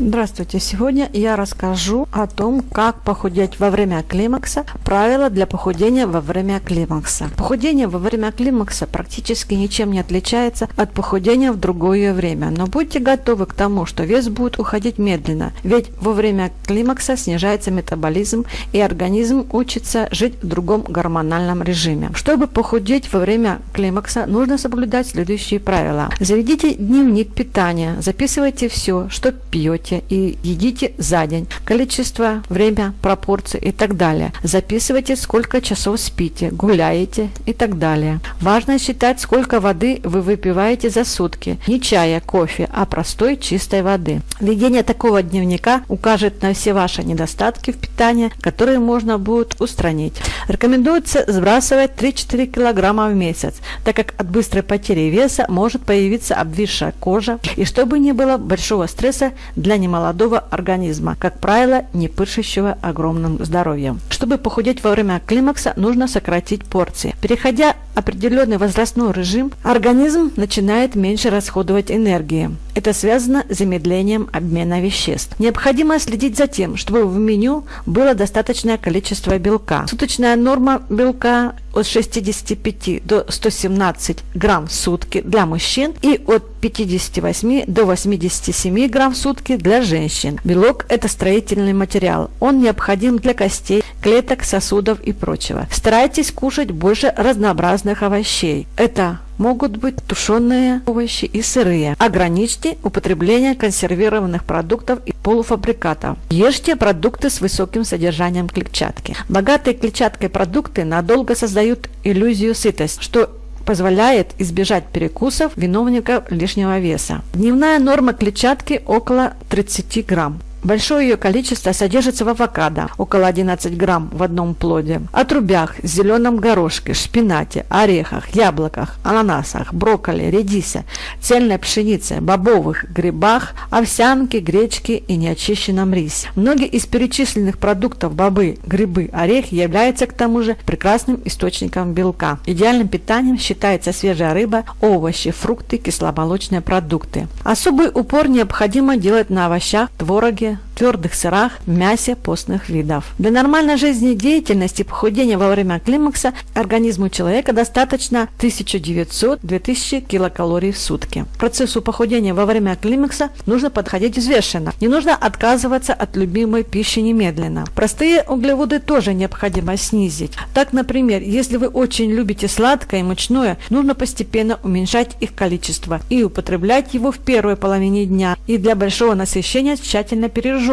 Здравствуйте! Сегодня я расскажу о том, как похудеть во время климакса, правила для похудения во время климакса. Похудение во время климакса практически ничем не отличается от похудения в другое время, но будьте готовы к тому, что вес будет уходить медленно, ведь во время климакса снижается метаболизм и организм учится жить в другом гормональном режиме. Чтобы похудеть во время климакса, нужно соблюдать следующие правила. Заведите дневник питания, записывайте все, что пьете, пьете и едите за день, количество, время, пропорции и так далее. Записывайте, сколько часов спите, гуляете и так далее. Важно считать, сколько воды вы выпиваете за сутки. Не чая, кофе, а простой чистой воды. Ведение такого дневника укажет на все ваши недостатки в питании, которые можно будет устранить. Рекомендуется сбрасывать 3-4 кг в месяц, так как от быстрой потери веса может появиться обвисшая кожа и чтобы не было большого стресса для немолодого организма, как правило, не пышущего огромным здоровьем. Чтобы похудеть во время климакса, нужно сократить порции. Переходя определенный возрастной режим, организм начинает меньше расходовать энергии. Это связано с замедлением обмена веществ. Необходимо следить за тем, чтобы в меню было достаточное количество белка. Суточная норма белка от 65 до 117 грамм в сутки для мужчин и от 58 до 87 грамм в сутки для женщин. Белок – это строительный материал. Он необходим для костей, клеток, сосудов и прочего. Старайтесь кушать больше разнообразных овощей. Это могут быть тушеные овощи и сырые. Ограничьте употребление консервированных продуктов и полуфабрикатов. Ешьте продукты с высоким содержанием клетчатки. Богатые клетчаткой продукты надолго создают иллюзию сытости, что позволяет избежать перекусов виновников лишнего веса. Дневная норма клетчатки около 30 грамм. Большое ее количество содержится в авокадо, около 11 грамм в одном плоде, отрубях, зеленом горошке, шпинате, орехах, яблоках, ананасах, брокколи, редисе, цельной пшенице, бобовых, грибах, овсянке, гречке и неочищенном рисе. Многие из перечисленных продуктов бобы, грибы, орехи являются к тому же прекрасным источником белка. Идеальным питанием считается свежая рыба, овощи, фрукты, кисломолочные продукты. Особый упор необходимо делать на овощах, твороге, Здравствуйте твердых сырах, мясе постных видов. Для нормальной жизнедеятельности и похудения во время климакса организму человека достаточно 1900-2000 килокалорий в сутки. Процессу похудения во время климакса нужно подходить взвешенно. Не нужно отказываться от любимой пищи немедленно. Простые углеводы тоже необходимо снизить. Так, например, если вы очень любите сладкое и мучное, нужно постепенно уменьшать их количество и употреблять его в первой половине дня. И для большого насыщения тщательно пережевывать.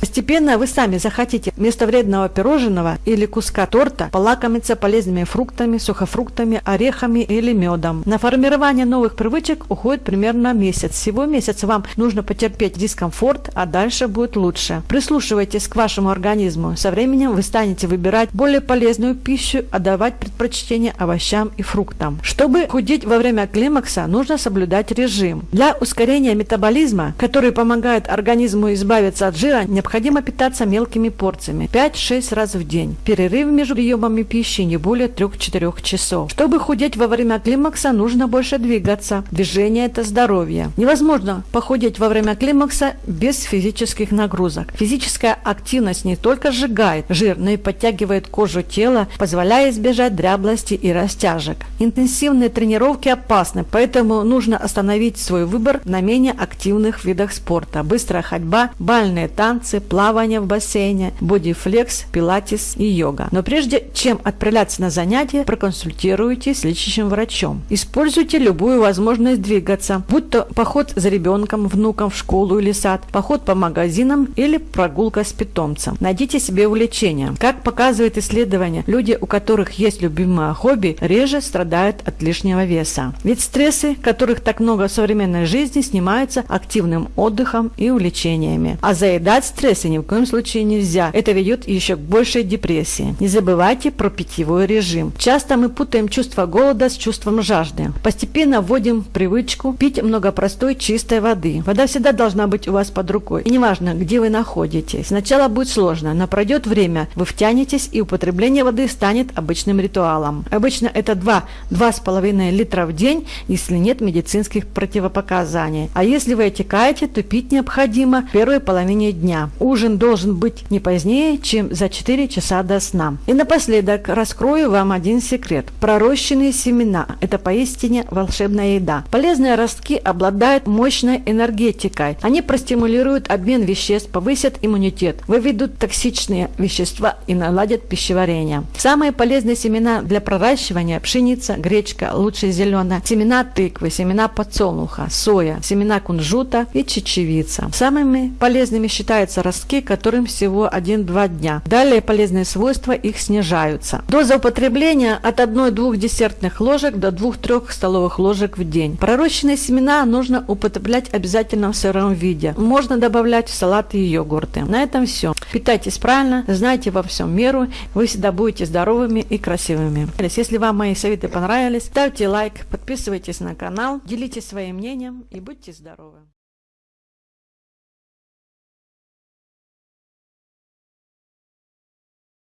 Постепенно вы сами захотите вместо вредного пирожного или куска торта полакомиться полезными фруктами, сухофруктами, орехами или медом. На формирование новых привычек уходит примерно месяц. Всего месяц вам нужно потерпеть дискомфорт, а дальше будет лучше. Прислушивайтесь к вашему организму. Со временем вы станете выбирать более полезную пищу, а давать предпочтение овощам и фруктам. Чтобы худеть во время климакса, нужно соблюдать режим. Для ускорения метаболизма, который помогает организму избавиться от жира, необходимо питаться мелкими порциями 5-6 раз в день. Перерыв между приемами пищи не более 3-4 часов. Чтобы худеть во время климакса, нужно больше двигаться. Движение – это здоровье. Невозможно похудеть во время климакса без физических нагрузок. Физическая активность не только сжигает жир, но и подтягивает кожу тела, позволяя избежать дряблости и растяжек. Интенсивные тренировки опасны, поэтому нужно остановить свой выбор на менее активных видах спорта. Быстрая ходьба, бальные танцы, плавание в бассейне, бодифлекс, пилатес и йога. Но прежде чем отправляться на занятия, проконсультируйтесь с лечащим врачом. Используйте любую возможность двигаться, будь то поход за ребенком, внуком в школу или сад, поход по магазинам или прогулка с питомцем. Найдите себе увлечение. Как показывает исследование, люди, у которых есть любимое хобби, реже страдают от лишнего веса. Ведь стрессы, которых так много в современной жизни, снимаются активным отдыхом и увлечениями. А заедать стрессы ни в коем случае нельзя. Это ведет еще к большей депрессии. Не забывайте про питьевой режим. Часто мы путаем чувство голода с чувством жажды. Постепенно вводим привычку пить много простой чистой воды. Вода всегда должна быть у вас под рукой. И неважно, где вы находитесь. Сначала будет сложно, но пройдет время, вы втянетесь и употребление воды станет обычным ритуалом. Обычно это 2-2,5 литра в день, если нет медицинских противопоказаний. А если вы отекаете, то пить необходимо в первой половине дня. Ужин должен быть не позднее, чем за 4 часа до сна. И напоследок раскрою вам один секрет. Пророщенные семена – это поистине волшебная еда. Полезные ростки обладают мощной энергетикой. Они простимулируют обмен веществ, повысят иммунитет, выведут токсичные вещества и наладят пищеварение. Самые полезные семена для проращивания – пшеница, гречка, лучше зеленая, семена тыквы, семена подсолнуха, соя, семена кунжута и чечевица. Самыми полезными считаются ростки, которым всего 1-2 дня. Далее полезные свойства их снижаются. Доза употребления от 1-2 десертных ложек до 2-3 столовых ложек в день. Пророщенные семена нужно употреблять обязательно в сыром виде. Можно добавлять в салаты и йогурты. На этом все. Питайтесь правильно, знайте во всем меру, вы всегда будете здоровыми и красивыми. Если вам мои советы понравились, ставьте лайк, подписывайтесь на канал, делитесь своим мнением и будьте здоровы.